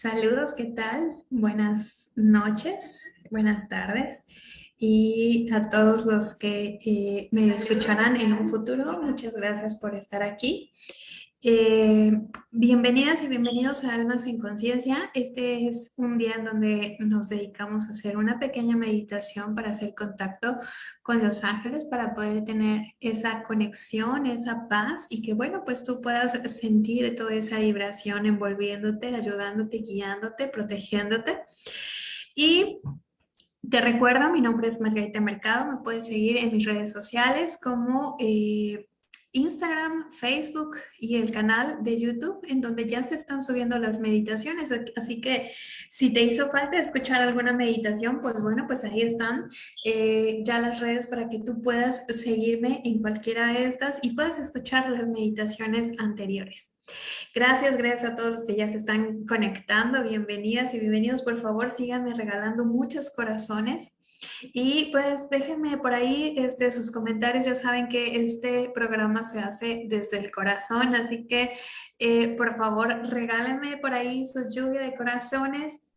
Saludos, ¿qué tal? Buenas noches, buenas tardes y a todos los que eh, me escucharán en un futuro, muchas gracias por estar aquí. Eh, bienvenidas y bienvenidos a Almas en Conciencia. Este es un día en donde nos dedicamos a hacer una pequeña meditación para hacer contacto con los ángeles, para poder tener esa conexión, esa paz y que bueno, pues tú puedas sentir toda esa vibración envolviéndote, ayudándote, guiándote, protegiéndote. Y te recuerdo, mi nombre es Margarita Mercado, me puedes seguir en mis redes sociales como... Eh, Instagram, Facebook y el canal de YouTube en donde ya se están subiendo las meditaciones. Así que si te hizo falta escuchar alguna meditación, pues bueno, pues ahí están eh, ya las redes para que tú puedas seguirme en cualquiera de estas y puedas escuchar las meditaciones anteriores. Gracias, gracias a todos los que ya se están conectando. Bienvenidas y bienvenidos. Por favor, síganme regalando muchos corazones. Y pues déjenme por ahí este, sus comentarios, ya saben que este programa se hace desde el corazón, así que eh, por favor regálenme por ahí su lluvia de corazones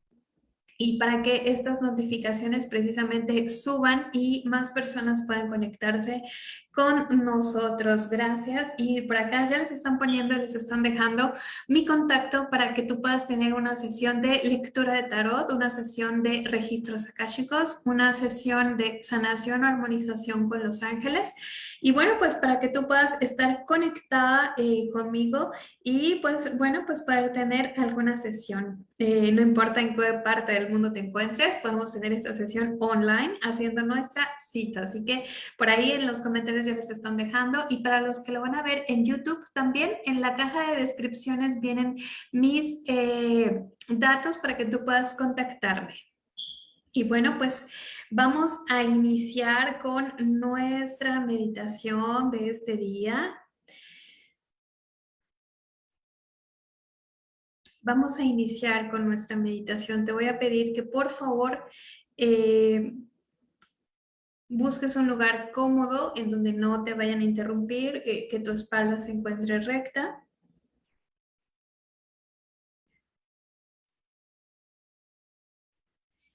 y para que estas notificaciones precisamente suban y más personas puedan conectarse con nosotros. Gracias. Y por acá ya les están poniendo, les están dejando mi contacto para que tú puedas tener una sesión de lectura de tarot, una sesión de registros akáshicos, una sesión de sanación o armonización con los ángeles. Y bueno, pues para que tú puedas estar conectada eh, conmigo y pues bueno, pues para tener alguna sesión. Eh, no importa en qué parte del mundo te encuentres, podemos tener esta sesión online haciendo nuestra cita. Así que por ahí en los comentarios ya les están dejando y para los que lo van a ver en YouTube también en la caja de descripciones vienen mis eh, datos para que tú puedas contactarme. Y bueno, pues vamos a iniciar con nuestra meditación de este día. Vamos a iniciar con nuestra meditación. Te voy a pedir que por favor eh, busques un lugar cómodo en donde no te vayan a interrumpir, eh, que tu espalda se encuentre recta.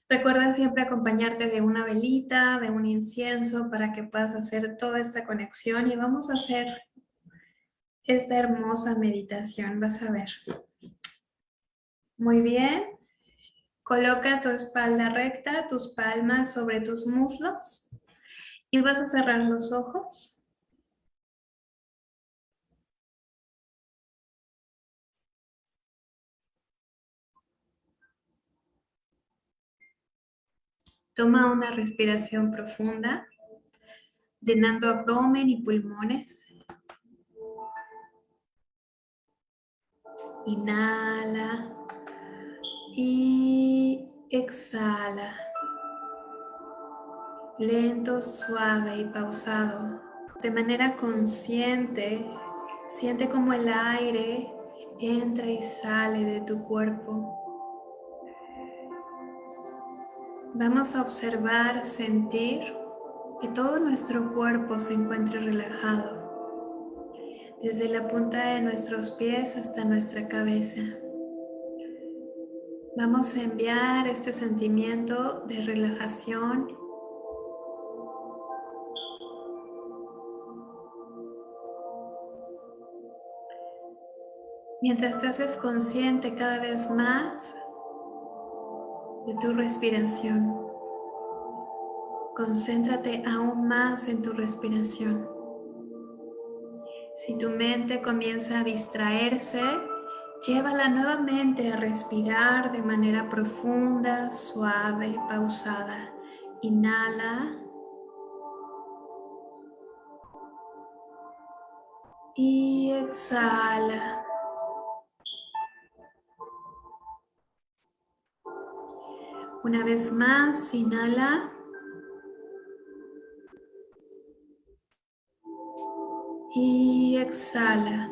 Recuerda siempre acompañarte de una velita, de un incienso para que puedas hacer toda esta conexión y vamos a hacer esta hermosa meditación, vas a ver. Muy bien. Coloca tu espalda recta, tus palmas sobre tus muslos y vas a cerrar los ojos. Toma una respiración profunda, llenando abdomen y pulmones. Inhala y exhala. Lento, suave y pausado. De manera consciente, siente como el aire entra y sale de tu cuerpo. Vamos a observar, sentir que todo nuestro cuerpo se encuentre relajado, desde la punta de nuestros pies hasta nuestra cabeza. Vamos a enviar este sentimiento de relajación mientras te haces consciente cada vez más de tu respiración. Concéntrate aún más en tu respiración. Si tu mente comienza a distraerse, llévala nuevamente a respirar de manera profunda, suave, pausada. Inhala. Y exhala. Una vez más, inhala. Y exhala.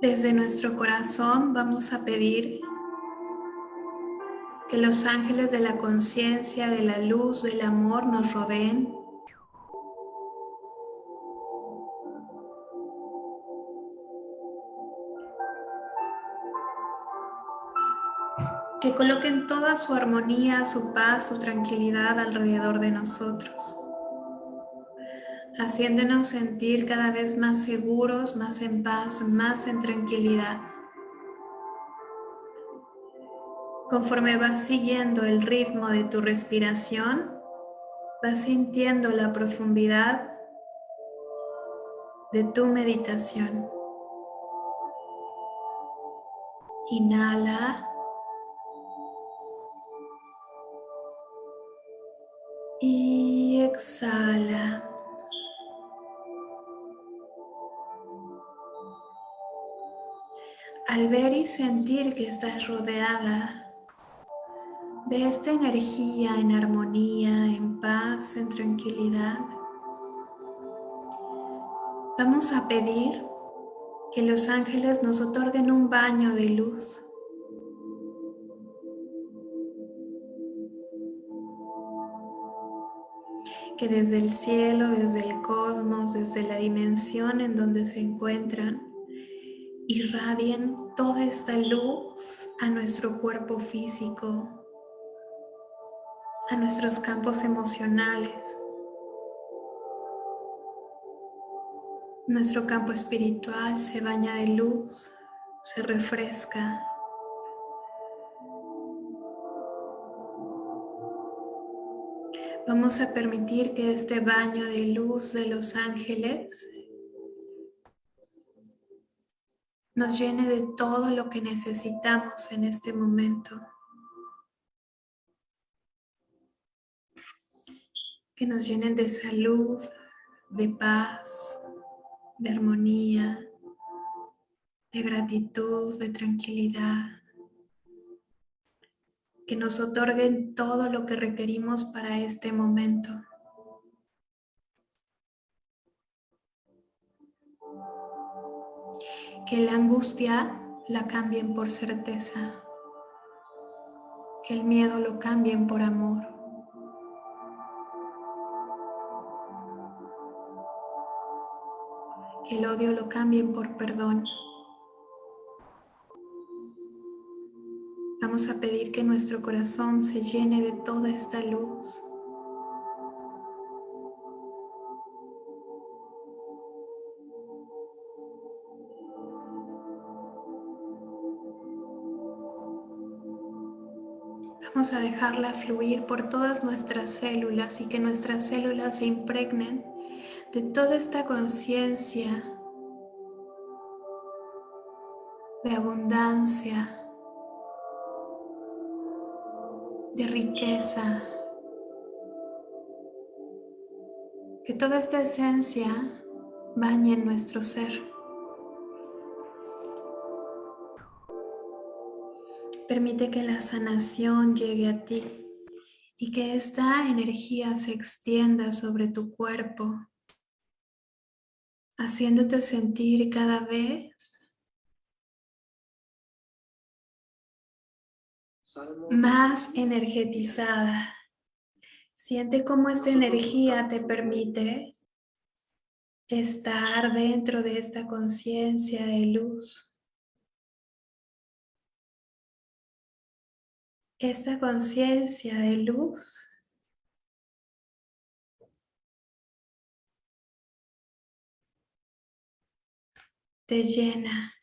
Desde nuestro corazón vamos a pedir que los ángeles de la conciencia, de la luz, del amor nos rodeen que coloquen toda su armonía, su paz, su tranquilidad alrededor de nosotros, haciéndonos sentir cada vez más seguros, más en paz, más en tranquilidad. Conforme vas siguiendo el ritmo de tu respiración, vas sintiendo la profundidad de tu meditación. Inhala. Exhala. Al ver y sentir que estás rodeada de esta energía en armonía, en paz, en tranquilidad, vamos a pedir que los ángeles nos otorguen un baño de luz que desde el cielo, desde el cosmos, desde la dimensión en donde se encuentran, irradien toda esta luz a nuestro cuerpo físico, a nuestros campos emocionales, nuestro campo espiritual se baña de luz, se refresca, Vamos a permitir que este baño de luz de los ángeles nos llene de todo lo que necesitamos en este momento. Que nos llenen de salud, de paz, de armonía, de gratitud, de tranquilidad que nos otorguen todo lo que requerimos para este momento. Que la angustia la cambien por certeza. Que el miedo lo cambien por amor. Que el odio lo cambien por perdón. Vamos a pedir que nuestro corazón se llene de toda esta luz. Vamos a dejarla fluir por todas nuestras células y que nuestras células se impregnen de toda esta conciencia de abundancia, de riqueza. Que toda esta esencia bañe en nuestro ser. Permite que la sanación llegue a ti y que esta energía se extienda sobre tu cuerpo, haciéndote sentir cada vez más energetizada. Siente cómo esta energía te permite estar dentro de esta conciencia de luz. Esta conciencia de luz te llena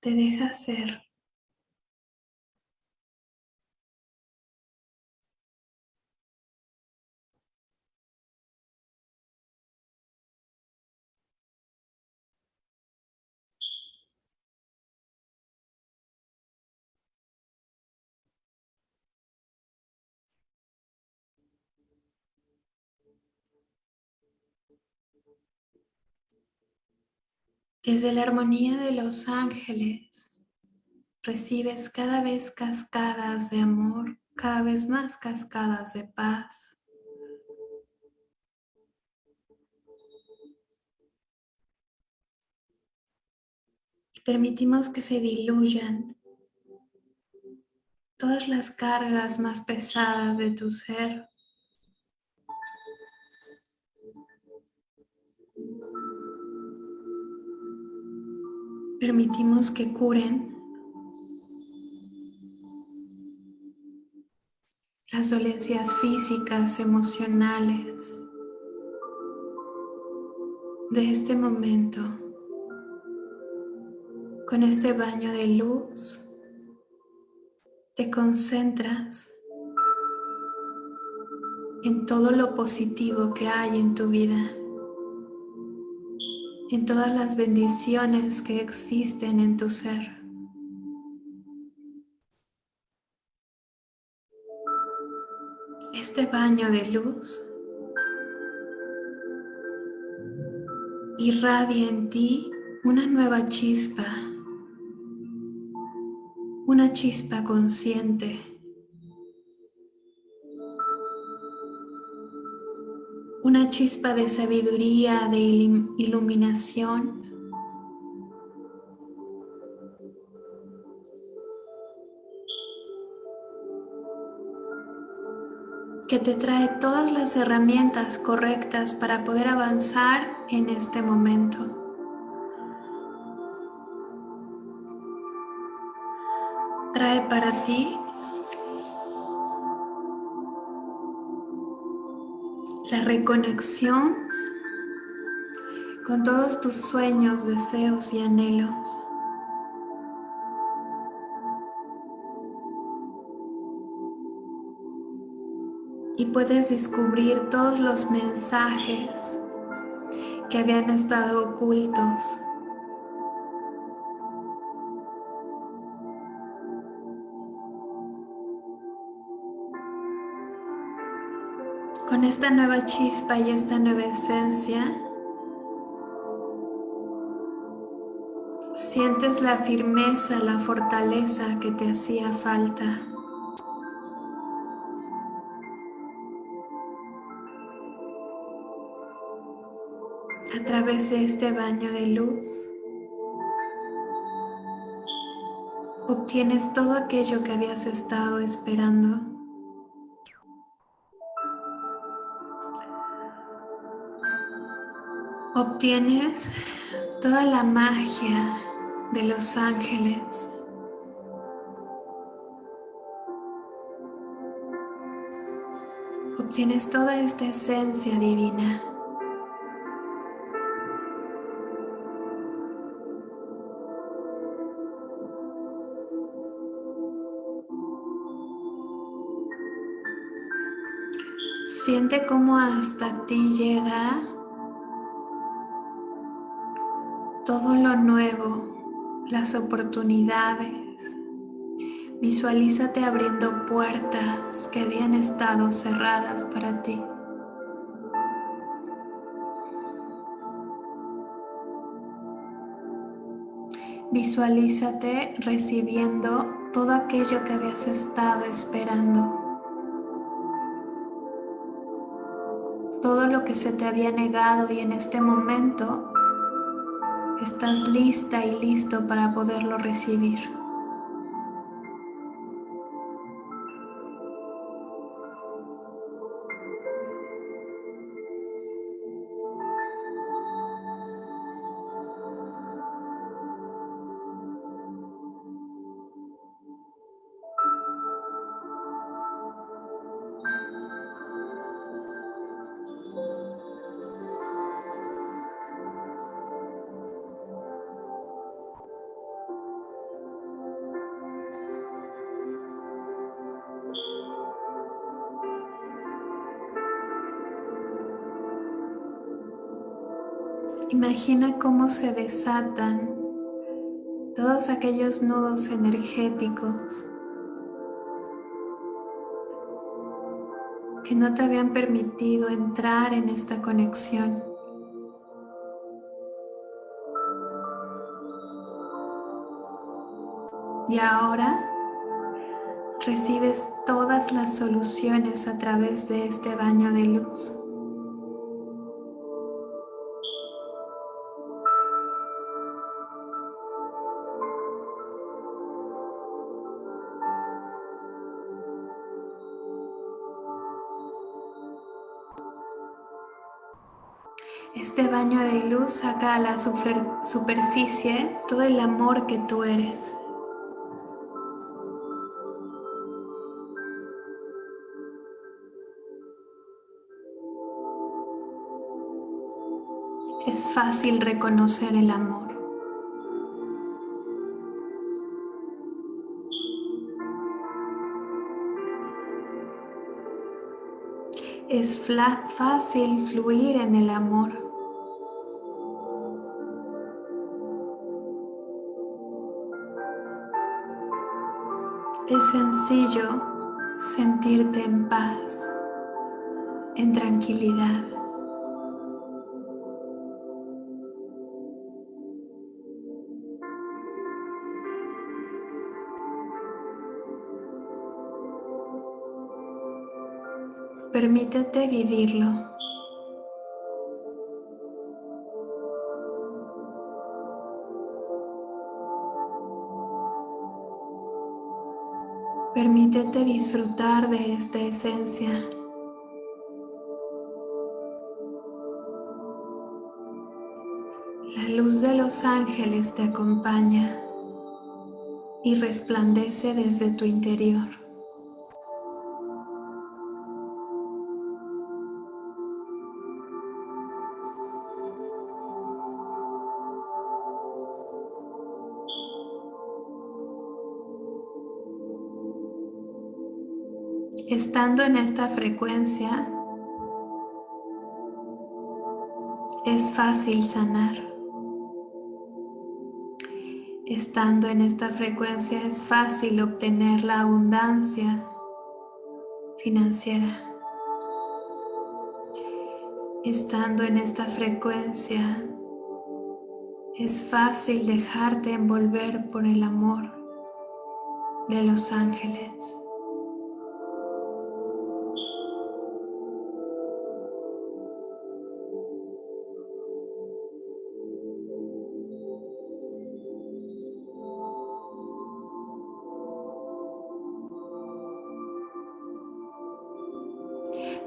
te deja ser. Desde la armonía de los ángeles recibes cada vez cascadas de amor, cada vez más cascadas de paz. Y permitimos que se diluyan todas las cargas más pesadas de tu ser permitimos que curen las dolencias físicas, emocionales de este momento. Con este baño de luz te concentras en todo lo positivo que hay en tu vida, en todas las bendiciones que existen en tu ser. Este baño de luz irradia en ti una nueva chispa, una chispa consciente, una chispa de sabiduría, de iluminación, que te trae todas las herramientas correctas para poder avanzar en este momento. Trae para ti la reconexión con todos tus sueños, deseos y anhelos. y puedes descubrir todos los mensajes que habían estado ocultos. Con esta nueva chispa y esta nueva esencia, sientes la firmeza, la fortaleza que te hacía falta. a través de este baño de luz obtienes todo aquello que habías estado esperando. Obtienes toda la magia de los ángeles. Obtienes toda esta esencia divina. Siente cómo hasta ti llega todo lo nuevo, las oportunidades. Visualízate abriendo puertas que habían estado cerradas para ti. Visualízate recibiendo todo aquello que habías estado esperando. todo lo que se te había negado y en este momento estás lista y listo para poderlo recibir. Imagina cómo se desatan todos aquellos nudos energéticos que no te habían permitido entrar en esta conexión. Y ahora recibes todas las soluciones a través de este baño de luz. Saca a la superficie todo el amor que tú eres. Es fácil reconocer el amor. Es fácil fluir en el amor. Es sencillo sentirte en paz, en tranquilidad. Permítete vivirlo. Permítete disfrutar de esta esencia. La luz de los ángeles te acompaña y resplandece desde tu interior. Estando en esta frecuencia, es fácil sanar. Estando en esta frecuencia es fácil obtener la abundancia financiera. Estando en esta frecuencia es fácil dejarte envolver por el amor de los ángeles.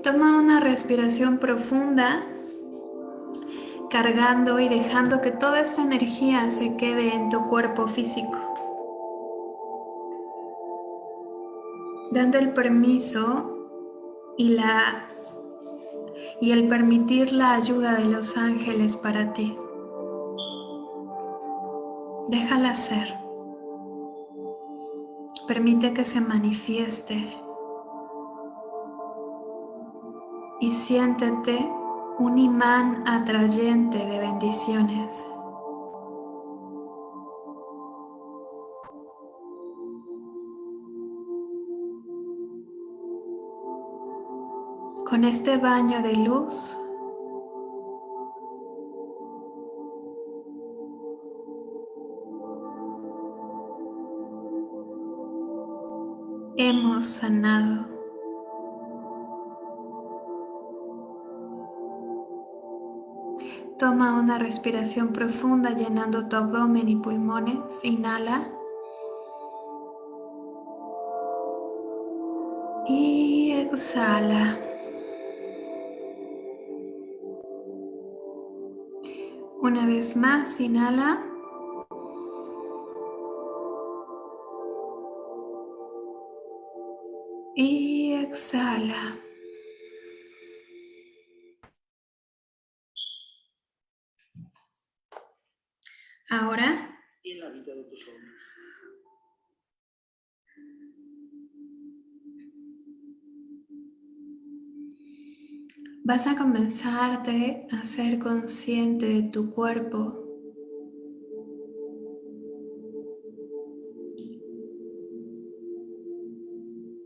Toma una respiración profunda, cargando y dejando que toda esta energía se quede en tu cuerpo físico. Dando el permiso y, la, y el permitir la ayuda de los ángeles para ti. Déjala ser. Permite que se manifieste y siéntete un imán atrayente de bendiciones. Con este baño de luz, hemos sanado Toma una respiración profunda llenando tu abdomen y pulmones. Inhala. Y exhala. Una vez más, inhala. Y en la vida de tus hombres. Vas a comenzarte a ser consciente de tu cuerpo.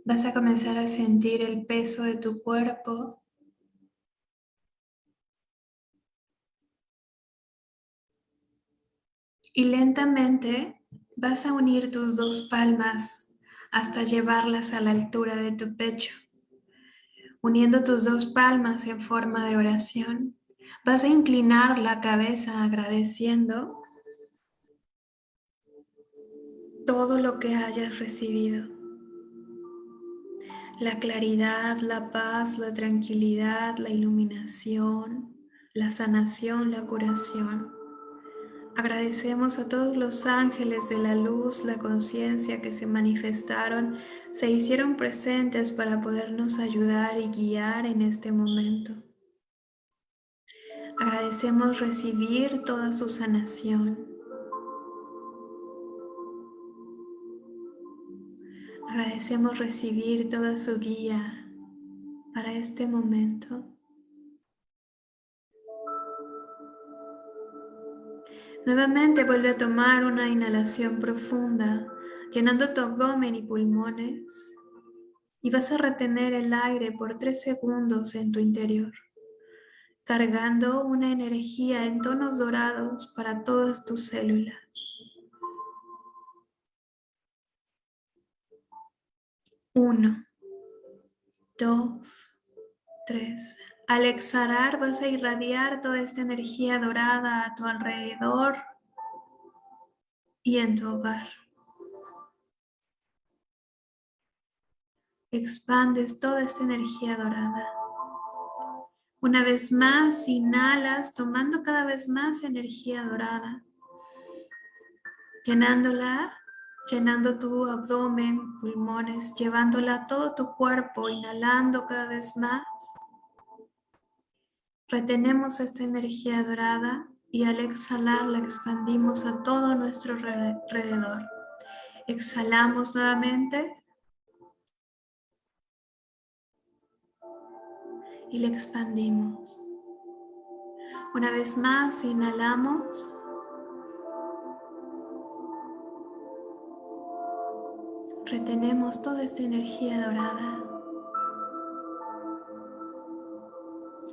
Vas a comenzar a sentir el peso de tu cuerpo Y lentamente vas a unir tus dos palmas hasta llevarlas a la altura de tu pecho. Uniendo tus dos palmas en forma de oración, vas a inclinar la cabeza agradeciendo todo lo que hayas recibido. La claridad, la paz, la tranquilidad, la iluminación, la sanación, la curación. Agradecemos a todos los ángeles de la luz, la conciencia que se manifestaron, se hicieron presentes para podernos ayudar y guiar en este momento. Agradecemos recibir toda su sanación. Agradecemos recibir toda su guía para este momento. Nuevamente vuelve a tomar una inhalación profunda, llenando tu abdomen y pulmones. Y vas a retener el aire por tres segundos en tu interior, cargando una energía en tonos dorados para todas tus células. Uno, dos, tres. Al exhalar vas a irradiar toda esta energía dorada a tu alrededor y en tu hogar. Expandes toda esta energía dorada. Una vez más, inhalas, tomando cada vez más energía dorada, llenándola llenando tu abdomen, pulmones, llevándola a todo tu cuerpo, inhalando cada vez más. Retenemos esta energía dorada y al exhalar la expandimos a todo nuestro alrededor. Exhalamos nuevamente. Y la expandimos. Una vez más, inhalamos. Retenemos toda esta energía dorada.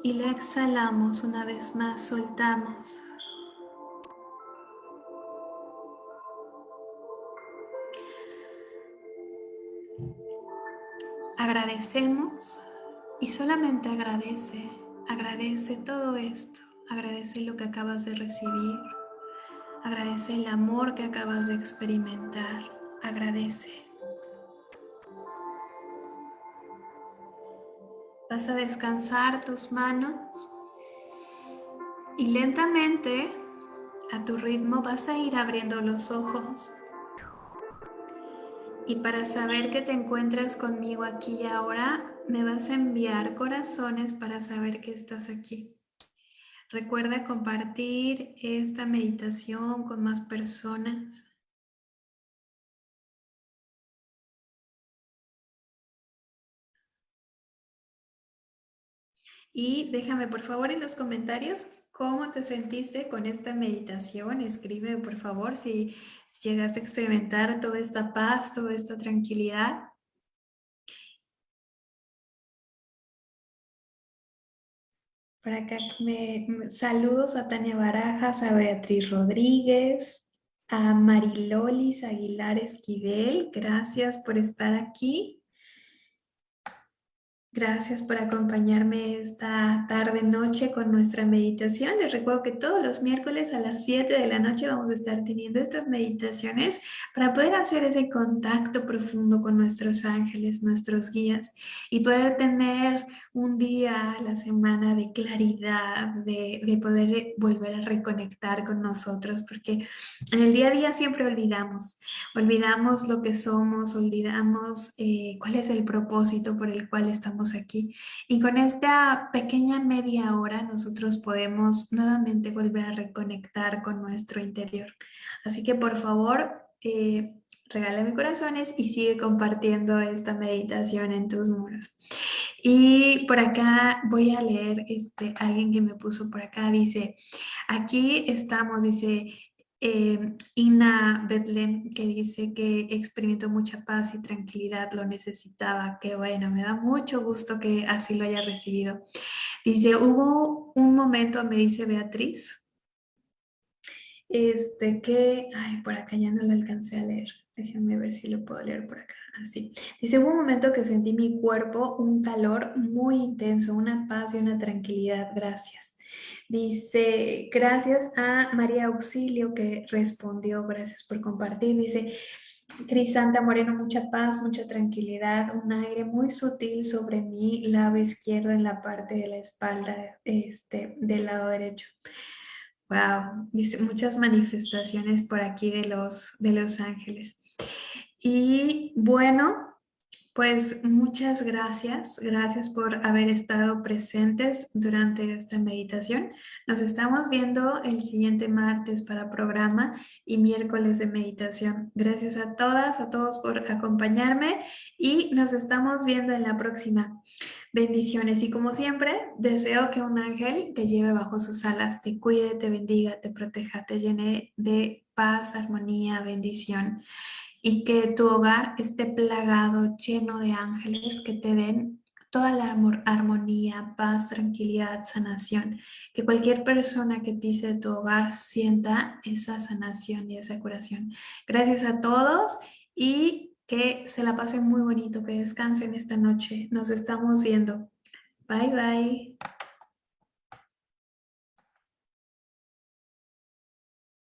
Y la exhalamos una vez más, soltamos. Agradecemos y solamente agradece, agradece todo esto, agradece lo que acabas de recibir, agradece el amor que acabas de experimentar, agradece. Vas a descansar tus manos y lentamente a tu ritmo vas a ir abriendo los ojos. Y para saber que te encuentras conmigo aquí y ahora, me vas a enviar corazones para saber que estás aquí. Recuerda compartir esta meditación con más personas. Y déjame por favor en los comentarios cómo te sentiste con esta meditación. Escríbeme por favor si, llegaste a experimentar toda esta paz, toda esta tranquilidad. Por acá me, saludos a Tania Barajas, a Beatriz Rodríguez, a Marilolis Aguilar Esquivel. Gracias por estar aquí. Gracias por acompañarme esta tarde noche con nuestra meditación. Les recuerdo que todos los miércoles a las 7 de la noche vamos a estar teniendo estas meditaciones para poder hacer ese contacto profundo con nuestros ángeles, nuestros guías y poder tener un día a la semana de claridad, de, de poder volver a reconectar con nosotros porque en el día a día siempre olvidamos, olvidamos lo que somos, olvidamos eh, cuál es el propósito por el cual estamos aquí. Y con esta pequeña media hora nosotros podemos nuevamente volver a reconectar con nuestro interior. Así que por favor, eh, regálame corazones y sigue compartiendo esta meditación en tus muros. Y por acá voy a leer este, alguien que me puso por acá, dice, aquí estamos, dice, eh, Ina Betlem que dice que experimentó mucha paz y tranquilidad, lo necesitaba, qué bueno, me da mucho gusto que así lo haya recibido. Dice, hubo un momento, me dice Beatriz, este que, ay, por acá ya no lo alcancé a leer, déjenme ver si lo puedo leer por acá, así. Dice, hubo un momento que sentí mi cuerpo un calor muy intenso, una paz y una tranquilidad, gracias. Dice, gracias a María Auxilio que respondió, gracias por compartir. Dice, Crisanta Moreno, mucha paz, mucha tranquilidad, un aire muy sutil sobre mi lado izquierdo en la parte de la espalda este, del lado derecho. Wow, muchas manifestaciones por aquí de los, de los ángeles. Y bueno, pues muchas gracias, gracias por haber estado presentes durante esta meditación. Nos estamos viendo el siguiente martes para programa y miércoles de meditación. Gracias a todas, a todos por acompañarme y nos estamos viendo en la próxima. Bendiciones y como siempre, deseo que un ángel te lleve bajo sus alas, te cuide, te bendiga, te proteja, te llene de paz, armonía, bendición y que tu hogar esté plagado, lleno de ángeles que te den toda la armonía, paz, tranquilidad, sanación. Que cualquier persona que pise tu hogar sienta esa sanación y esa curación. Gracias a todos y que se la pasen muy bonito, que descansen esta noche. Nos estamos viendo. Bye, bye.